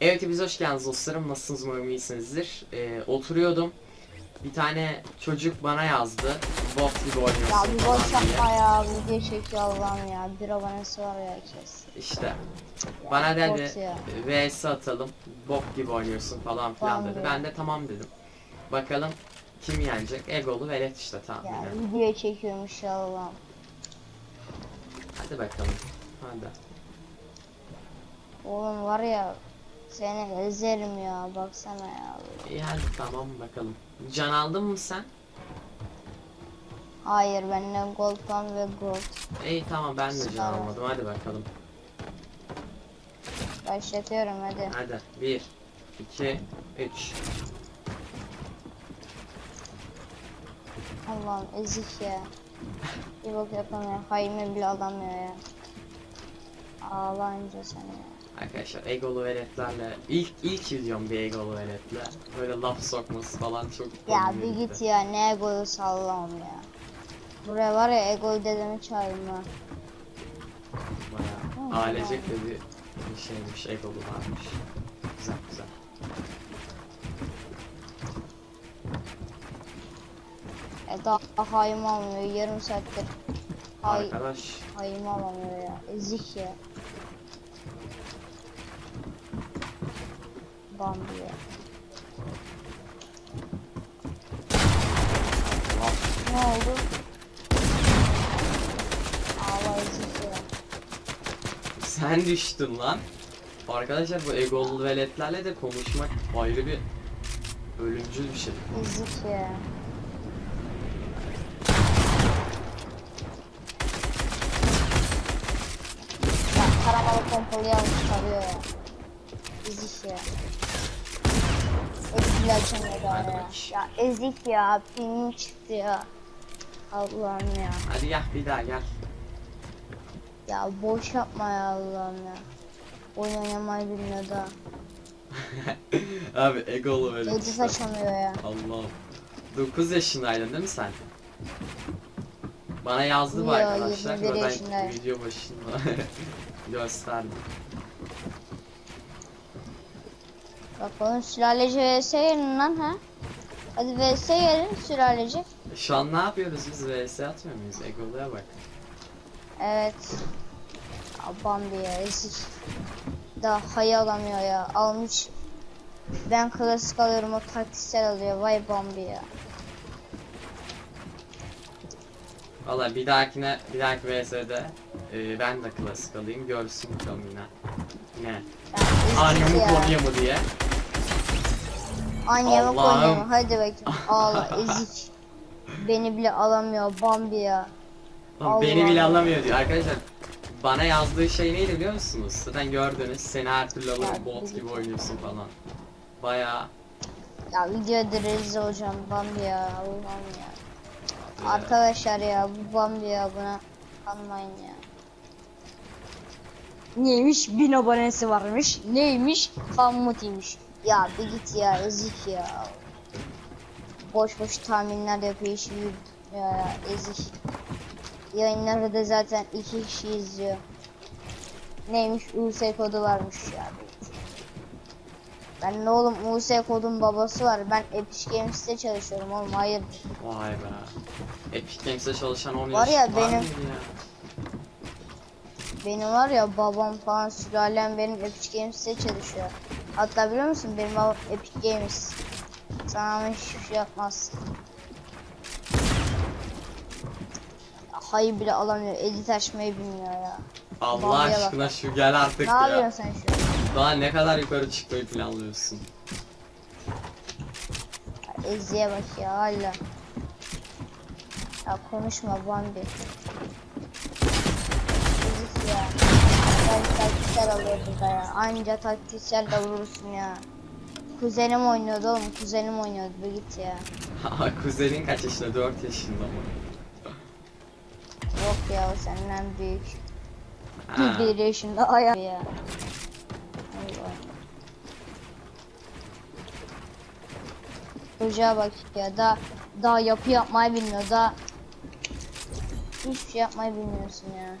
Evet biz hoş geldiniz dostlarım. Nasılsınız umarım iyisinizdir. Ee, oturuyordum. Bir tane çocuk bana yazdı. Bot gibi oynuyorsun Ya bir falan boş diye. yapma ya video çekiyor Allah'ım ya bir abonesi var ya kes. İşte bana dedi ya. vs atalım. Bot gibi oynuyorsun falan filan Tamam dedi. diyor. Ben de tamam dedim. Bakalım kim yenecek? Egolu velet işte Ya tahminen. video çekiyormuş ya Allah'ım. Hadi bakalım. Hadi. Oğlum var ya seni ezerim ya baksana ya. İyi hadi tamam bakalım. Can aldın mı sen? Hayır bende gold pan ve gold. İyi tamam ben de can almadım. Hadi bakalım. Başlatıyorum hadi. Hadi 1 2 3 Allah'ım ezik ya. Bir bok yapamıyor. Haymi bile alamıyor ya. Ağlanca seni ya. Arkadaşlar egolu veletlerle ilk ilk videom bir egolu veletle böyle laf sokması falan çok Ya bir gitti. git ya ne egoyu sallam ya. Buraya var ya egoyu dedemi çağırma. Bayağı ailecek de bir, bir şeymiş egolu varmış. Güzel güzel. E daha hayım almıyor yarım saattir. Hay Arkadaş hayım alamıyor ya. Ezik ya. Bambi ya. Ne oldu? Ya. sen düştün lan. Arkadaşlar bu egolu veletlerle de konuşmak ayrı bir ölümcül bir şey. Ezik ya. Ya karamalı pompalı yalnız çıkarıyor ya. Ezik ya. Ezik Hadi ya. Ya ezik ya. Pingim çıktı ya. Allah'ım ya. Hadi gel bir daha gel. Ya boş yapma ya Allah'ım ya. Oyun oynamayı bilmiyor da. Abi egolu velet Edit işte. açamıyor ya. Allah'ım. 9 yaşındaydın değil mi sen? Bana yazdı bu arkadaşlar. 21 ve Ben yaşındayım. video başında gösterdim. Bak oğlum sülaleci vs gelin lan ha. Hadi vs gelin sülaleci. Şu an ne yapıyoruz biz? VS atmıyor muyuz? Egolu'ya bak. Evet. Ya Bambi ya ezik. Daha hayı alamıyor ya. Almış. Ben klasik alıyorum o taktiksel alıyor. Vay Bambi ya. Valla bir dahakine, bir dahaki VS'de e, ben de klasik alayım. Görsün bakalım yine. Ne? Ya Anya ezik mı ya. Konya mı diye. Allah'ım. Konya mı? Hadi bakayım. Ağla ezik. Beni bile alamıyor Bambi ya. Lan beni bile alamıyor diyor. Arkadaşlar bana yazdığı şey neydi biliyor musunuz? Zaten gördünüz. Seni her türlü alırım bot gibi oynuyorsun falan. Baya Ya videoda rezil olacağım Bambi ya. Allah'ım ya. Arkadaşlar ya bu Bambi ya buna kanmayın ya. Neymiş? Bin abonesi varmış. Neymiş? Kammutiymiş. Ya bir git ya ezik ya. Boş boş tahminler yapıyor işi ya, ezik. Yayınları da zaten iki kişi izliyor. Neymiş? US kodu varmış ya. Ben ne oğlum US kodun babası var. Ben Epic Games'te çalışıyorum oğlum hayır. Vay be. Epic Games'te çalışan 10 Var ya, benim- ya? Benim var ya babam falan sülalem benim Epic Games'te çalışıyor. Hatta biliyor musun benim babam Epic Games. Sana hiçbir şey yapmaz. Hayır bile alamıyor. Edit açmayı bilmiyor ya. Allah Bambi'ye bak. aşkına şu gel artık Ne ya. yapıyorsun sen şu an? Daha ne kadar yukarı çıkmayı planlıyorsun? Ezi'ye bak ya hala. Ya konuşma Bambi. Ezik ya. Ben taktiksel alıyor burada ya. Anca taktiksel de vurursun ya. Kuzenim oynuyordu oğlum. Kuzenim oynuyordu. Bir git ya. Kuzenin kaç yaşında? 4 yaşında mı? Yok ya o senden büyük. Ha. Bir yaşında ayak ya. Çocuğa bak ya da daha yapı yapmayı bilmiyor da hiçbir şey yapmayı bilmiyorsun ya.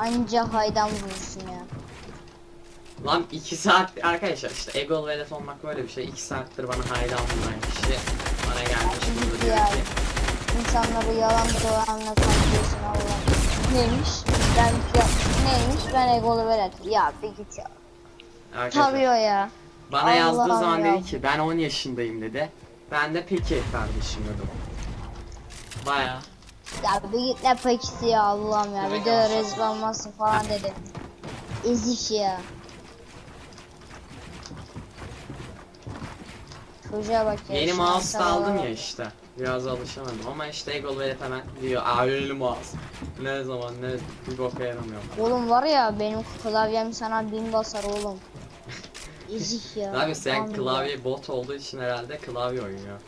Anca haydan vurursun ya. Lan 2 saat arkadaşlar işte Egol velet olmak böyle bir şey. 2 saattir bana hayran bulunan kişi bana gelmiş burada diyor ki İnsanları yalan dolanla kandırıyorsun Allah. Neymiş? Ben ya, neymiş? Ben egolu velet. Ya bir git ya. arkadaşlar Tarıyor ya. bana yazdığı Allah'ım zaman ya. dedi ki ben 10 yaşındayım dedi. Ben de peki kardeşim dedim. Baya Ya bir git ne pekisi ya Allah'ım ya. Bir de rezil falan dedi. Ezik ya. Çocuğa bak ya. yeni mouse da aldım ya işte. Biraz alışamadım ama işte Egol velet hemen diyor aa yeni mouse. Ne zaman ne bir boka yaramıyor. Oğlum var ya benim klavyem sana bin basar oğlum. Ezik ya. Abi sen Vallahi. klavye bot olduğu için herhalde klavye oynuyor.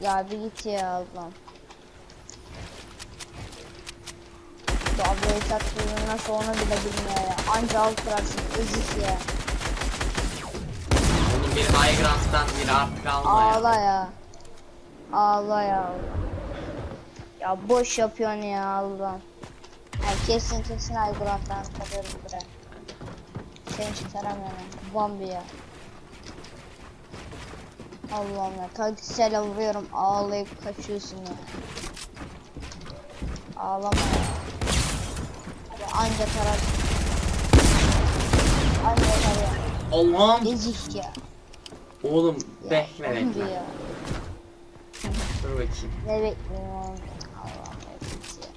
Ya bir git ya Allah'ım. Tabloyu taktığını nasıl onu bile bilmiyor ya. Anca alt kırarsın ezik ya. Onun bir high ground'dan bir artık alma ya. Ağla ya. Ağla ya. Ya boş yapıyorsun ya Allah'ım. Ya kesin kesin Aygırat'tan kalırım buraya. Seni çıkaramıyorum. Bambi ya. Allah'ım ya. Taktiksel vuruyorum ağlayıp kaçıyorsun ya. Ağlama ya. Anca tarar. Anca tarar. Allah'ım. Ezik ya. Oğlum ya. bekle bekle. ya. Dur bakayım. Ne bekliyorum oğlum? Allah'ım git ya.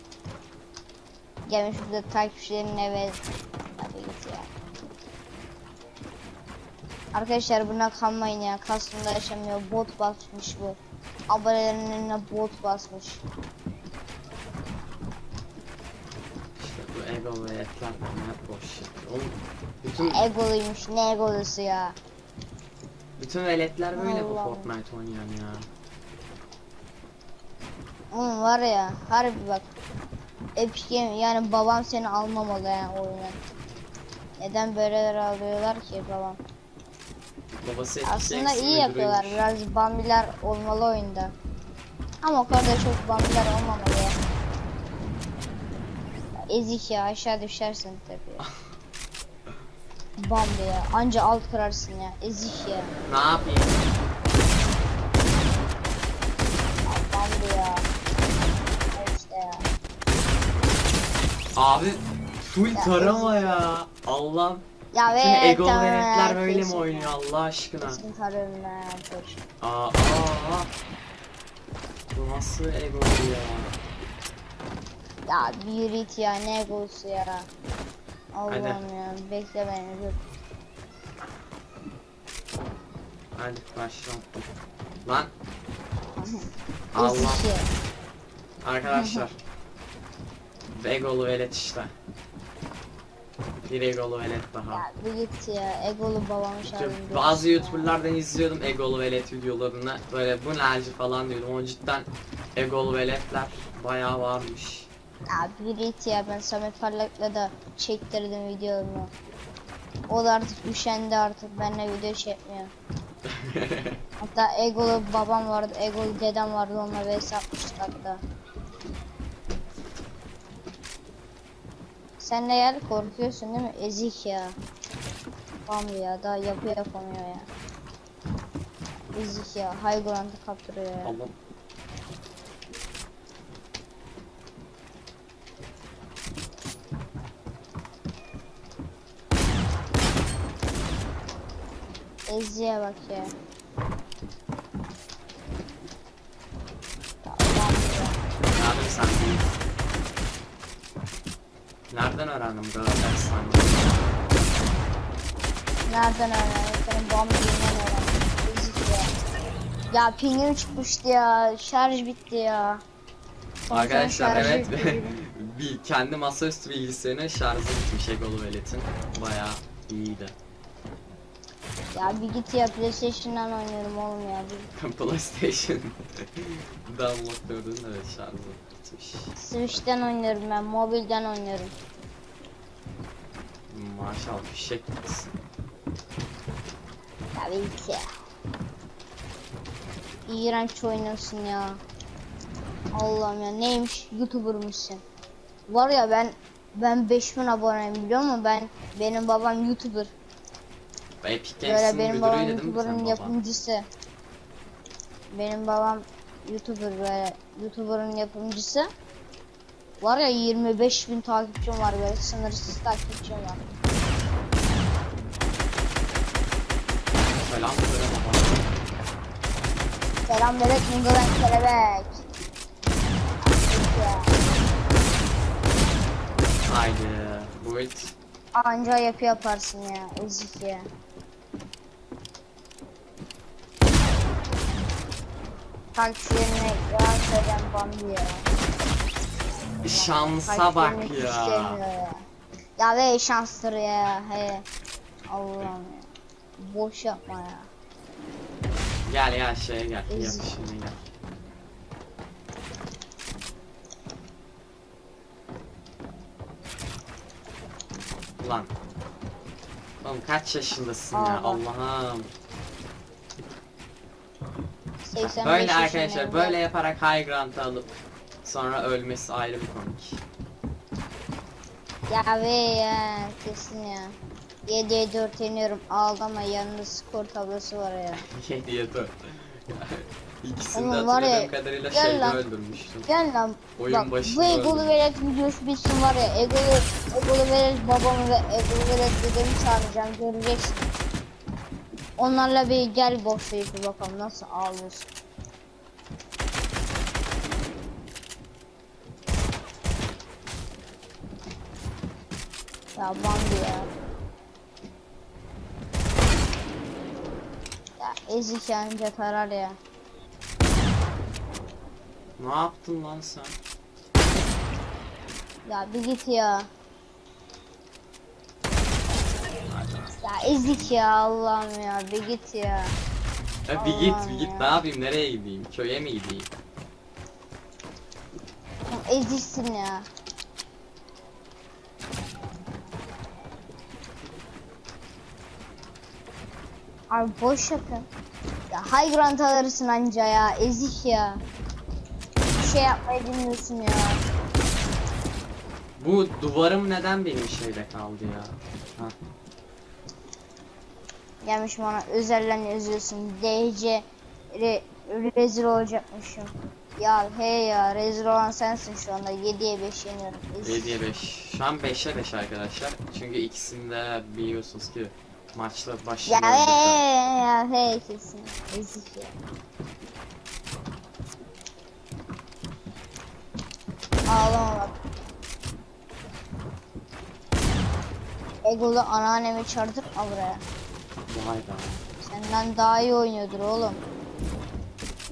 Gelmiş burada takipçilerin eve. Hadi git ya. Arkadaşlar buna kanmayın ya. Kasım'da yaşamıyor. Bot basmış bu. Abonelerin önüne bot basmış. İşte bu ego ve etler ne boş şey. Oğlum bütün Egoluymuş. Ne egolusu ya. bütün veletler böyle bu Allah'ım. Fortnite oynayan ya. Oğlum var ya. Harbi bak. Epic Game yani babam seni almamalı yani oyuna. Neden böyleler alıyorlar ki babam? Babası Aslında iyi yapıyorlar. Biraz bambiler olmalı oyunda. Ama o kadar da çok bambiler olmamalı Ezik ya aşağı düşersin tabii. Bambi ya. Anca alt kırarsın ya. Ezik ya. Ne yapayım? ya Bambi ya. Ya İşte ya. Abi full Ya tarama ya. Allah'ım. Ya Bütün ve ego tamam, veletler böyle mi kesin oynuyor ya. Allah aşkına? Kesin tarıyorum ben dur. Aa, aa. Bu nasıl ego ya? Ya bir it ya ne egosu ya. Allah'ım ya bekle beni dur. Hadi başlayalım. Lan Allah. Ya. Arkadaşlar. Egolu velet işte. Bir egolu velet daha. Ya bir git ya egolu babamı çağırın. bazı youtuberlardan izliyordum egolu velet videolarını. Böyle bu nelci falan diyordum. O cidden egolu veletler bayağı varmış. Ya bir git ya ben Samet Parlak'la da çektirdim videomu. O da artık üşendi artık benimle video çekmiyor. Hatta egolu babam vardı, egolu dedem vardı onunla vs atmıştık hatta. Sen de gel korkuyorsun değil mi? Ezik ya. Tamam ya daha yapı yapamıyor ya. Ezik ya. Ground'ı kaptırıyor ya. Allah'ım. Eziye bak ya. Nerede sen? Nereden bu kadar ders Nereden öğrendin? Senin bombinle öğrendim. Ezik ya. Ya pingim çıkmıştı ya. Şarj bitti ya. Son Arkadaşlar şarjı evet bitti. bir kendi masaüstü bilgisayarının şarjı bitmiş Egolu Velet'in. Bayağı iyiydi. Ya bir git ya PlayStation'dan oynuyorum oğlum ya. Bir PlayStation download gördün evet şarjı bitmiş. Switch'ten oynuyorum ben. Mobilden oynuyorum. Maşallah fişek bir git ya. İğrenç oynuyorsun ya. Allah'ım ya neymiş youtubermışsın. Var ya ben Ben 5000 aboneyim biliyor musun? Ben benim babam YouTuber. Epic Böyle Games'in benim babam müdürüydü değil mi YouTuber'ın sen yapımcısı. Benim babam YouTuber böyle YouTuber'ın yapımcısı. Var ya 25 bin takipçim var böyle sınırsız takipçim var. Selam söyle baba. Selam bebek Mungo'dan kelebek. Haydi. Bu it. Anca yapı yaparsın ya ezik ya. Takipçilerine yalan söyleyen Bambi ya. Şansa bak ya. ya. Ya ve şanstır ya he. Allah'ım ya. Boş yapma ya. Gel ya şeye gel. Yapışına gel. Ulan. Oğlum kaç yaşındasın ya Aa. Allah'ım. 85 Böyle arkadaşlar böyle yaparak high ground alıp sonra ölmesi ayrı bir komik. Ya ve ya kesin ya. 7'ye 4 yeniyorum. Ağlama yanında skor tablosu var ya. 7'ye 4. İkisini de var ya, hatırladığım kadarıyla gel şeyde lan. öldürmüştüm. Gel lan. Oyun Bak bu başında Egolu öldüm. Velet videosu bitsin var ya. Egolu, Egolu Velet babamı ve Egolu Velet dedemi çağıracağım. Göreceksin. Onlarla bir gel boşlayıp bir bakalım nasıl ağlıyorsun. Ya Bambi ya. Ya ezik yanınca tarar ya. Ne yaptın lan sen? Ya bir git ya. Ya ezik ya Allah'ım ya bir git ya. Ya bir git Allah'ım bir git ya. ne yapayım nereye gideyim köye mi gideyim? Eziksin ya. Abi boş yapın. Ya high ground alırsın anca ya ezik ya. Bir şey yapmayı bilmiyorsun ya. Bu duvarım neden benim şeyde kaldı ya? Ha. Gelmiş bana özelden yazıyorsun. DC re, rezil olacakmışım. Ya hey ya rezil olan sensin şu anda 7'ye 5 yeniyorum. Ezik. 7'ye 5. Şu an 5'e 5 arkadaşlar. Çünkü ikisinde biliyorsunuz ki maçta Ya başlıyor. hey ya hey kesin. Ezik ya. Ağlama bak. Egolu anneannemi çağırdık al buraya. Be. Senden daha iyi oynuyordur oğlum.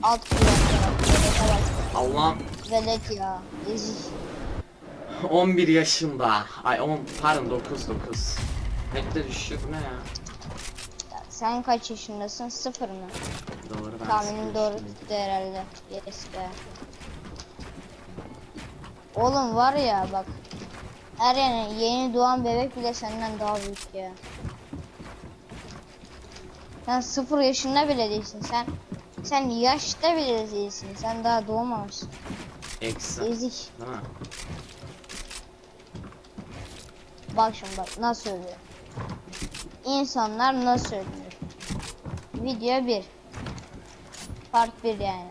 Alt bak. Allah'ım Velet ya. Ezik. 11 yaşında. Ay 10 pardon 9 9. Hep de ne ya? Ya sen kaç yaşındasın? Sıfır mı? Doğru ben Tahminim doğru tuttu herhalde. Yes be. Oğlum var ya bak. Her yani yeni doğan bebek bile senden daha büyük ya. Sen sıfır yaşında bile değilsin. Sen sen yaşta bile değilsin. Sen daha doğmamışsın. Eksi. Ezik. Değil mi? Bak şimdi bak nasıl ölüyor. İnsanlar nasıl ölüyor. Video 1. Part 1 yani.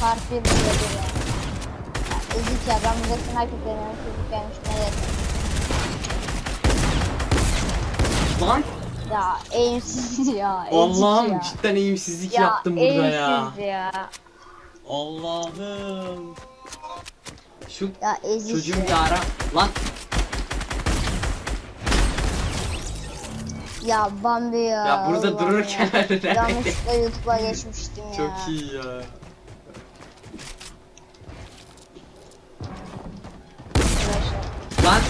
Part 1 video 1 yani. Ya, ezik ya ben burada sniper deniyorum çocuk gelmiş ne dedim. Lan Ya eğimsiz ya. Allah'ım cidden eğimsizlik Ya, yaptım burada ya. ya. Allah'ım. Şu Ya çocuğum ya. ara. Lan Ya Bambi ya. ya burada Allah'ım dururken ya. Yanlışlıkla YouTube'a geçmiştim ya. Çok iyi ya. Lan.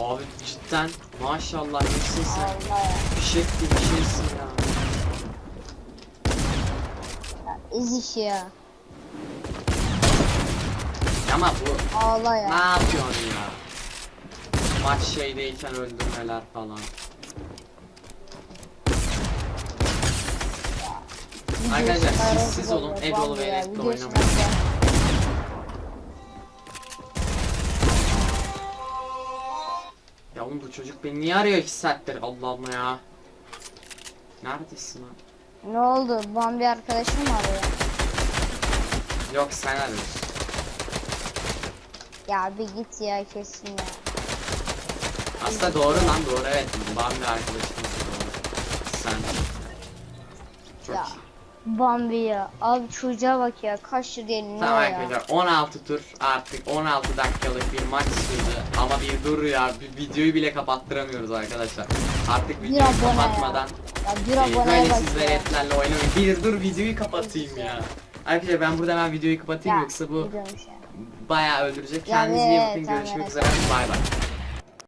Abi cidden maşallah nesin sen? Şey bir şeysin ya. ya. Ezik ya. Ama bu Ağla ne ya. yapıyorsun ya? Maç şeydeyken öldürmeler falan. Arkadaşlar, sessiz kadar olun, Egolu ve videosu oynamayın. Ya oğlum bu çocuk beni niye arıyor 2 saattir Allah Allah ya. Neredesin lan? Ne oldu? Bambi arkadaşım mı arıyor? Yok sen arıyorsun. Ya bir git ya kesin ya. Aslında doğru lan doğru evet. Bambi arkadaşımız doğru. Sen. Çok Ya. iyi. Bambi ya. Abi çocuğa bak ya. Kaç lira ne Tamam ya? arkadaşlar 16 tur artık 16 dakikalık bir maç sürdü ama bir dur ya bir videoyu bile kapattıramıyoruz arkadaşlar. Artık videoyu ya. kapatmadan Ya bir e, böyle bak siz ya. veletlerle oynamayın. Bir dur videoyu kapatayım ya. Arkadaşlar ben burada hemen videoyu kapatayım Ya, yoksa bu ya. bayağı öldürecek. Ya Kendinize iyi bakın görüşmek üzere bay bay.